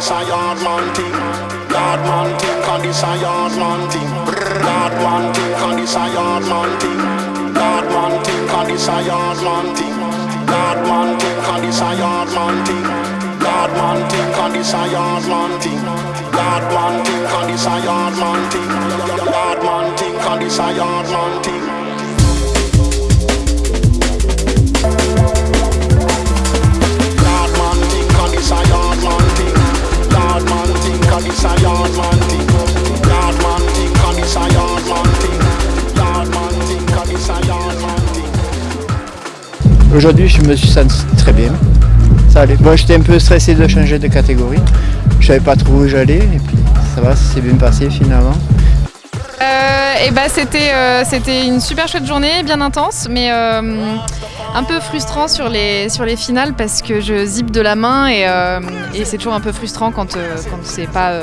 this a yard man thing. God man thing, condition yard man thing. God man thing, condition yard man thing. God man thing, condition yard man thing. God man thing, condition yard man thing. God man thing, condition yard man thing. God man thing, condition yard man thing. God man thing, condition yard man thing. Aujourd'hui, je me suis senti très bien. Ça j'étais un peu stressé de changer de catégorie. Je savais pas trop où j'allais et puis ça va, ça s'est bien passé finalement. Euh, et bah c'était euh, c'était une super chouette journée, bien intense, mais euh, un peu frustrant sur les sur les finales parce que je zip de la main et, et c'est toujours un peu frustrant quand quand c'est pas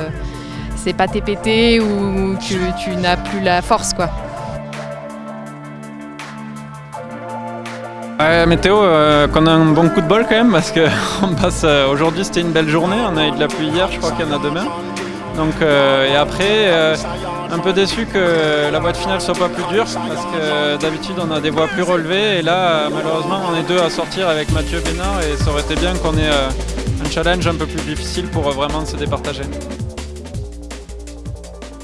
c'est pas TPT ou que tu n'as plus la force quoi. Ouais, météo, euh, qu'on a un bon coup de bol quand même parce que on passe. Euh, aujourd'hui c'était une belle journée, on a eu de la pluie hier, je crois qu'il y en a demain. Donc euh, et après, un peu déçu que la boîte finale soit pas plus dure parce que d'habitude on a des voies plus relevées et là malheureusement on est deux à sortir avec Mathieu Bénard et ça aurait été bien qu'on ait un challenge un peu plus difficile pour vraiment se départager.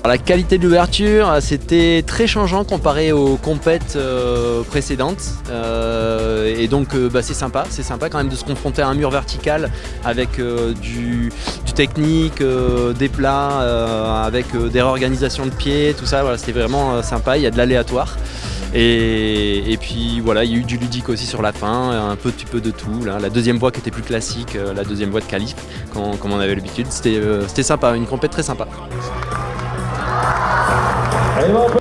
La qualité de l'ouverture, c'était très changeant comparé aux compètes euh, précédentes. Euh, et donc euh, bah, c'est sympa, c'est sympa quand même de se confronter à un mur vertical avec du, technique, des plats, avec des réorganisations de pieds, tout ça. C'était vraiment sympa, il y a de l'aléatoire. Et, puis voilà, il y a eu du ludique aussi sur la fin, un petit peu de tout. La deuxième voie qui était plus classique, la deuxième voie de qualif, comme, on avait l'habitude. C'était sympa, une compète très sympa. Hey,